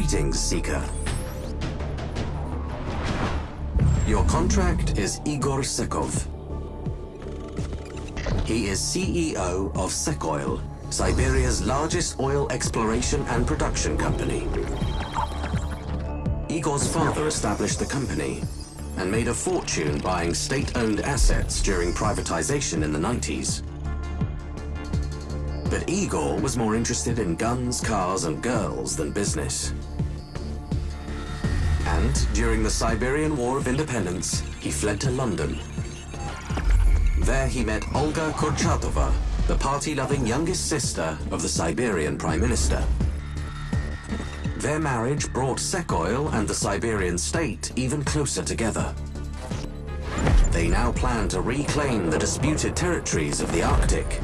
Greetings, Seeker. Your contract is Igor Sekov. He is CEO of Sekoil, Siberia's largest oil exploration and production company. Igor's father established the company and made a fortune buying state-owned assets during privatization in the 90s. But Igor was more interested in guns, cars and girls than business. And during the Siberian War of Independence, he fled to London. There he met Olga Kurchatova, the party-loving youngest sister of the Siberian Prime Minister. Their marriage brought Sekoil and the Siberian state even closer together. They now plan to reclaim the disputed territories of the Arctic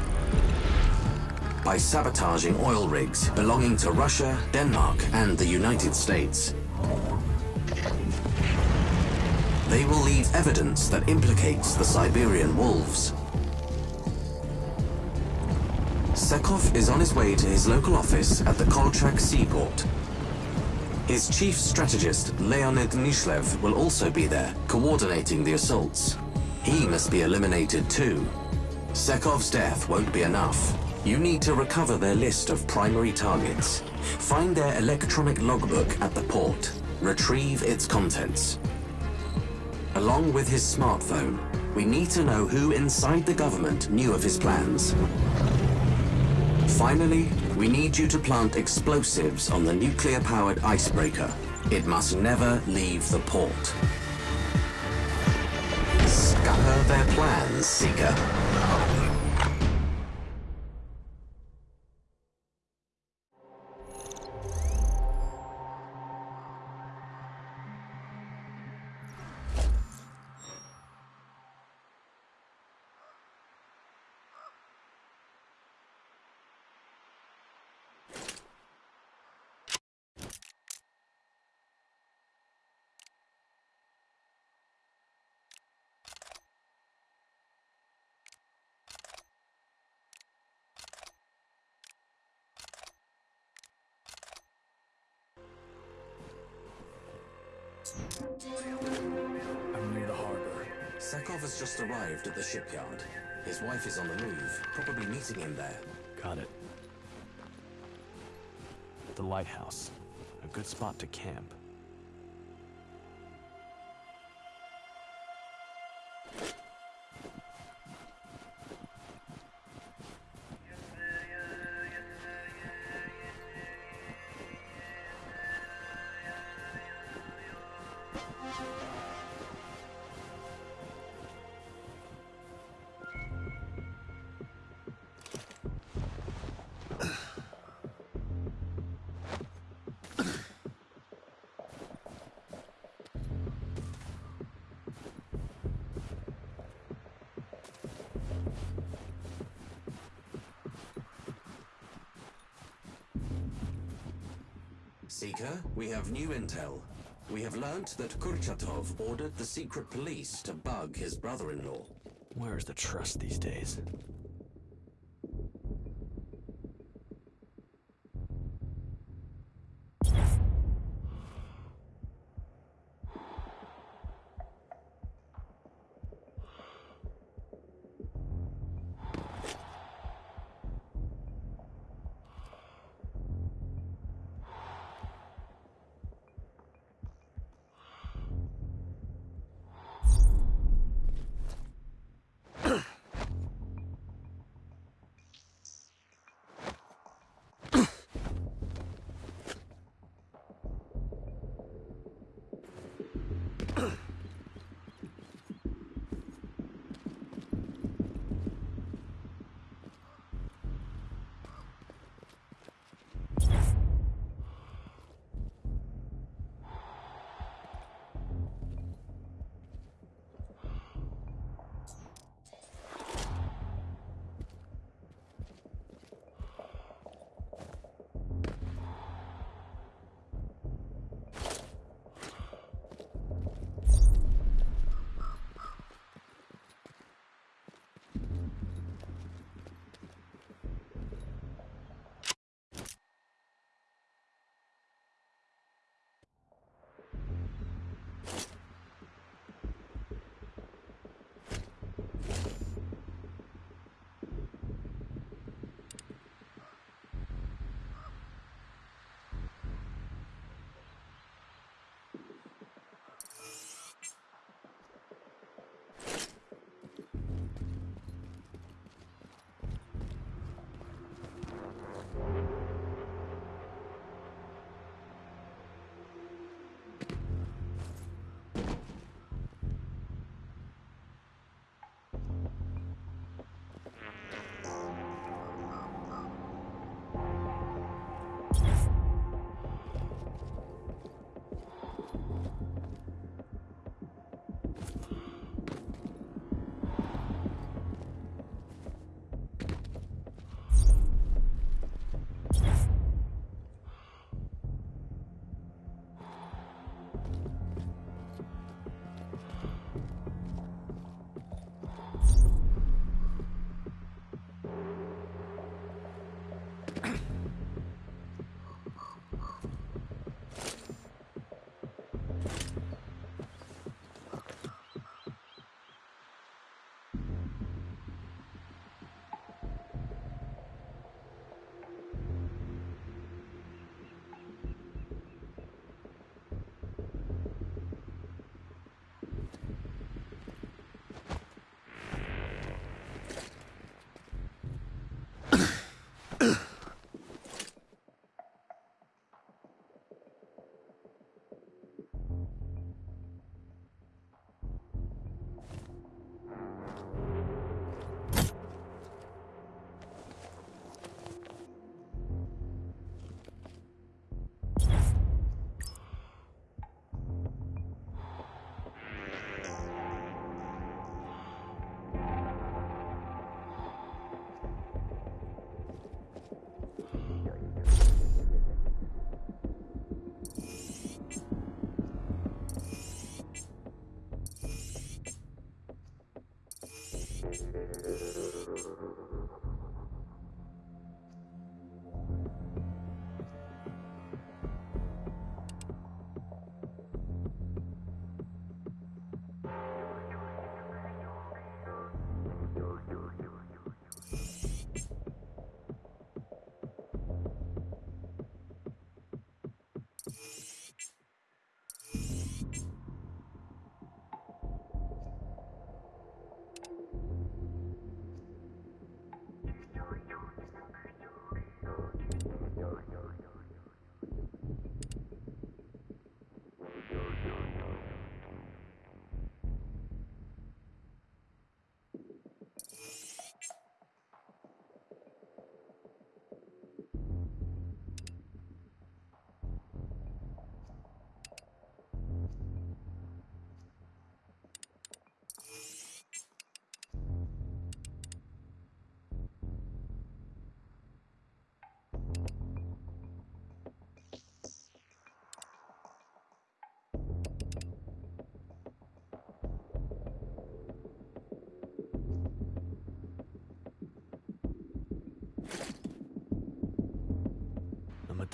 by sabotaging oil rigs belonging to Russia, Denmark and the United States. They will leave evidence that implicates the Siberian wolves. Sekov is on his way to his local office at the Kolchak seaport his chief strategist, Leonid Nishlev, will also be there, coordinating the assaults. He must be eliminated too. Sekov's death won't be enough. You need to recover their list of primary targets. Find their electronic logbook at the port. Retrieve its contents. Along with his smartphone, we need to know who inside the government knew of his plans. Finally, we need you to plant explosives on the nuclear-powered icebreaker. It must never leave the port. Scupper their plans, Seeker. Just arrived at the shipyard. His wife is on the move, probably meeting him there. Got it. The lighthouse. A good spot to camp. Intel. We have learnt that Kurchatov ordered the secret police to bug his brother-in-law. Where's the trust these days?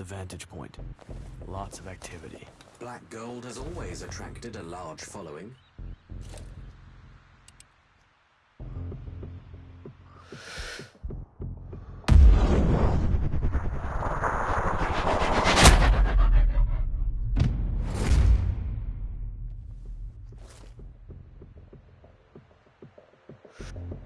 the vantage point. Lots of activity. Black gold has always attracted a large following. you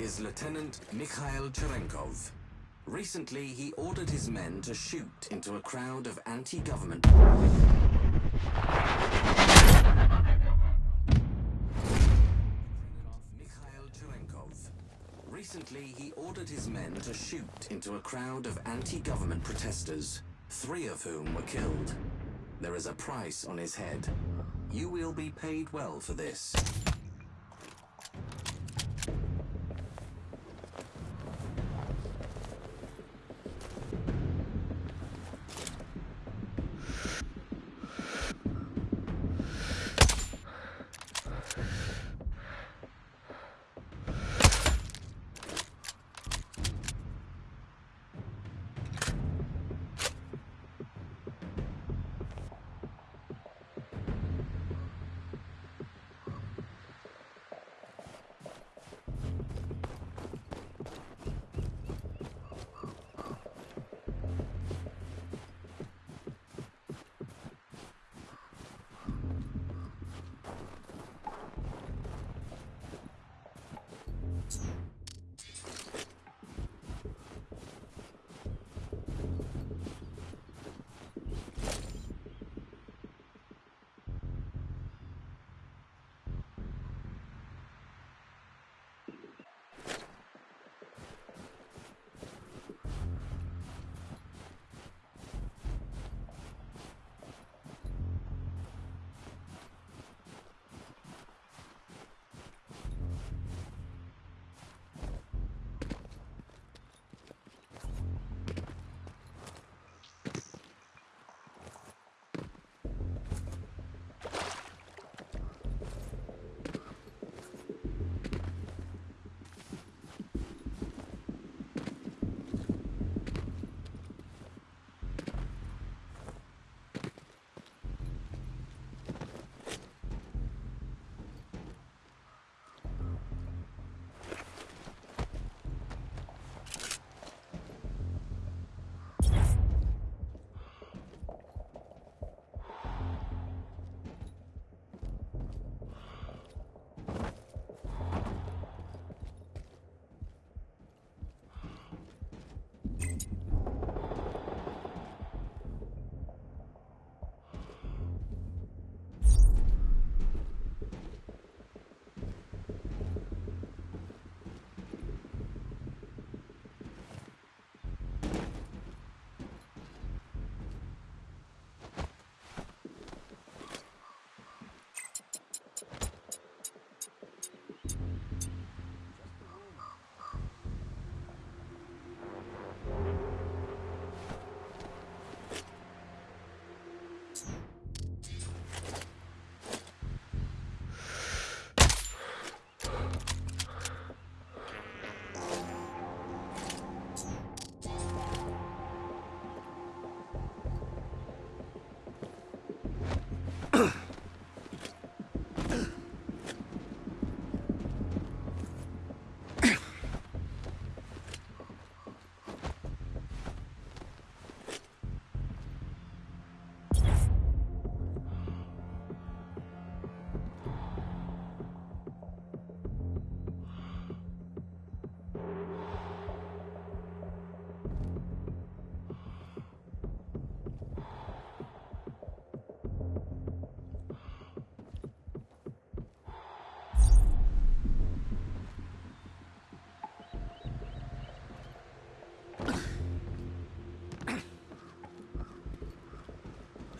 is Lieutenant Mikhail Cherenkov. Recently, he ordered his men to shoot into a crowd of anti-government... Recently, he ordered his men to shoot into a crowd of anti-government protesters, three of whom were killed. There is a price on his head. You will be paid well for this.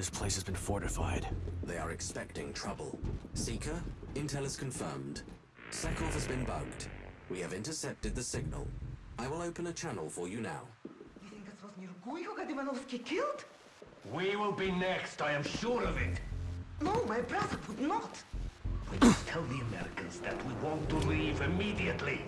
This place has been fortified. They are expecting trouble. Seeker, intel is confirmed. Sekov has been bugged. We have intercepted the signal. I will open a channel for you now. You think it was Nirgui who got Ivanovsky killed? We will be next, I am sure of it. No, my brother would not. We must tell the Americans that we want to leave immediately.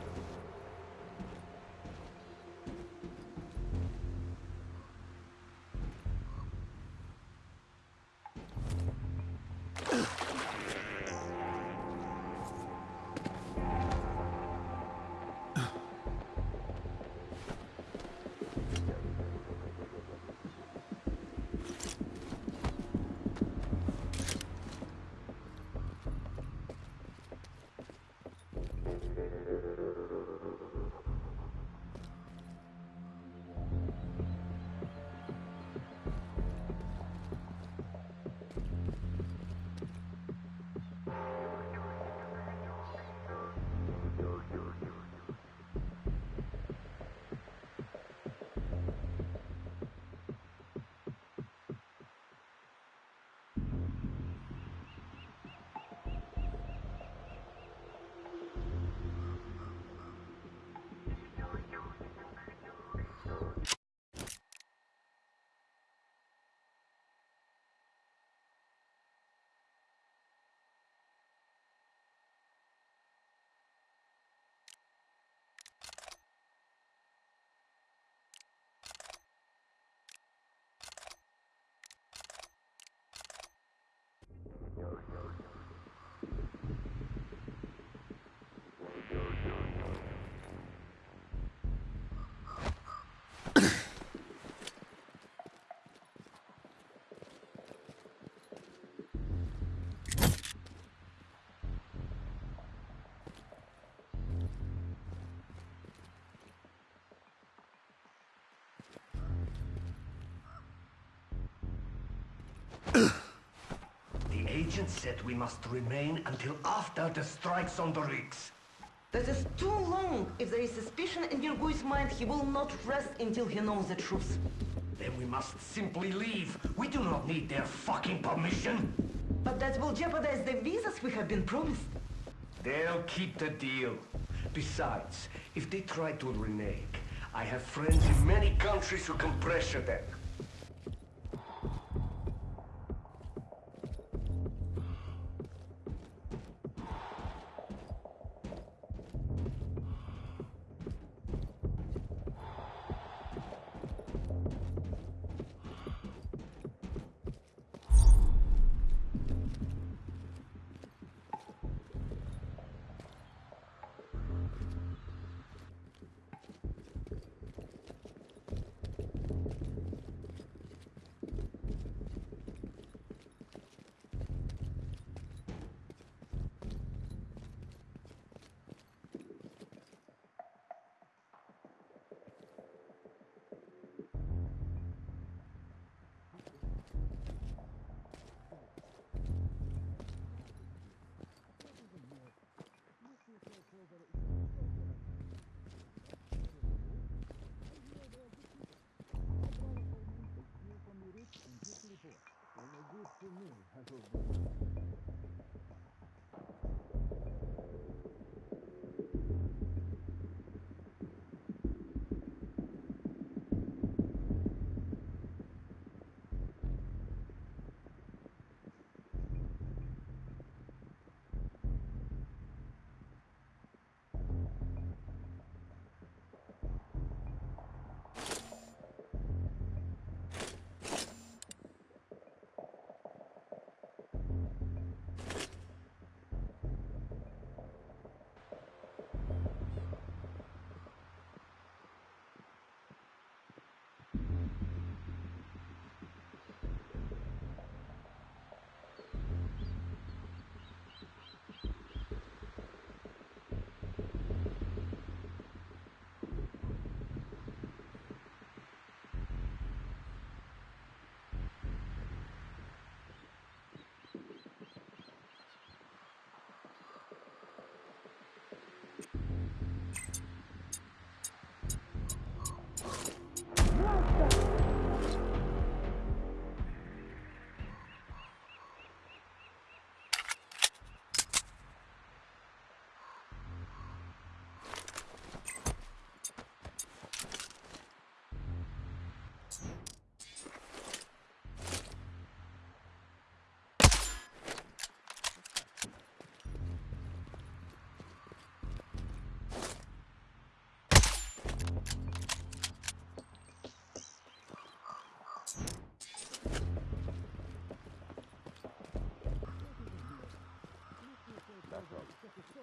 The agent said we must remain until after the strikes on the rigs. That is too long. If there is suspicion in Nirgui's mind, he will not rest until he knows the truth. Then we must simply leave. We do not need their fucking permission. But that will jeopardize the visas we have been promised. They'll keep the deal. Besides, if they try to renege, I have friends in many countries who can pressure them.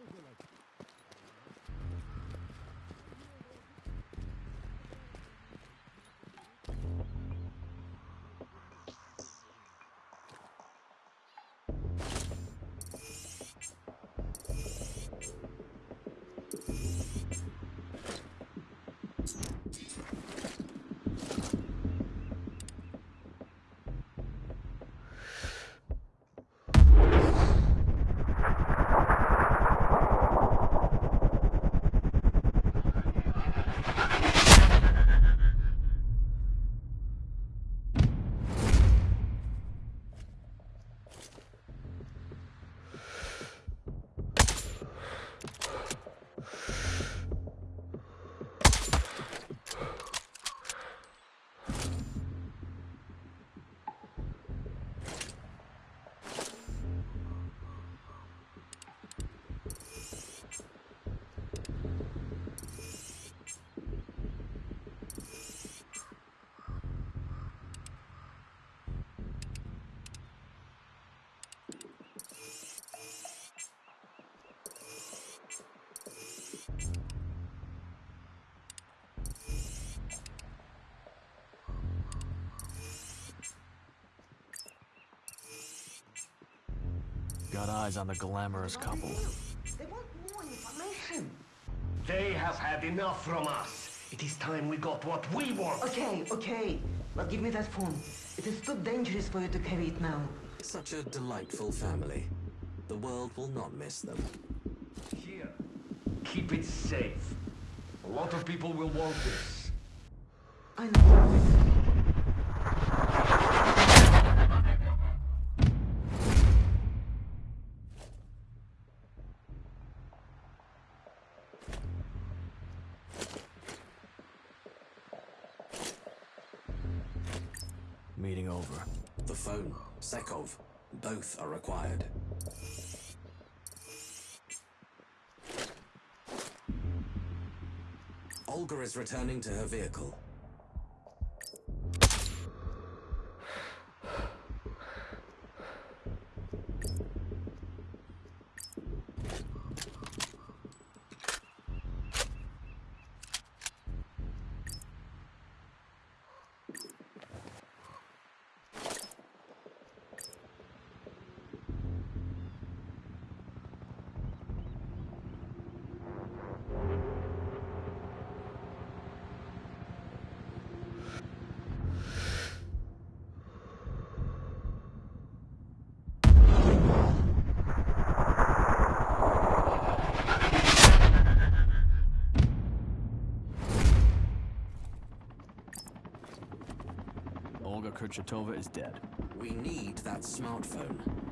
Silva got eyes on the glamorous couple. They want more information. They have had enough from us. It is time we got what we want. Okay, okay. But give me that phone. It is too dangerous for you to carry it now. Such a delightful family. The world will not miss them. Here. Keep it safe. A lot of people will want this. I know. Both are required. Olga is returning to her vehicle. Olga Kurchatova is dead. We need that smartphone.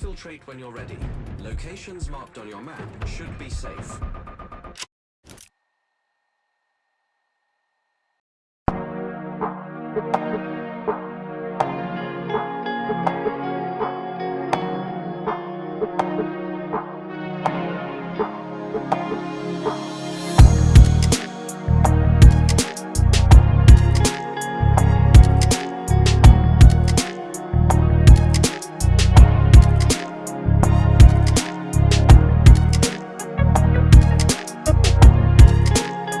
Exfiltrate when you're ready. Locations marked on your map should be safe.